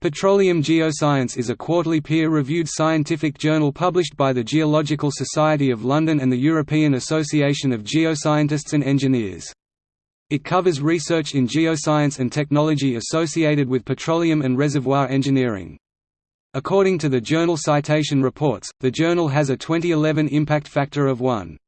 Petroleum Geoscience is a quarterly peer-reviewed scientific journal published by the Geological Society of London and the European Association of Geoscientists and Engineers. It covers research in geoscience and technology associated with petroleum and reservoir engineering. According to the Journal Citation Reports, the journal has a 2011 impact factor of 1.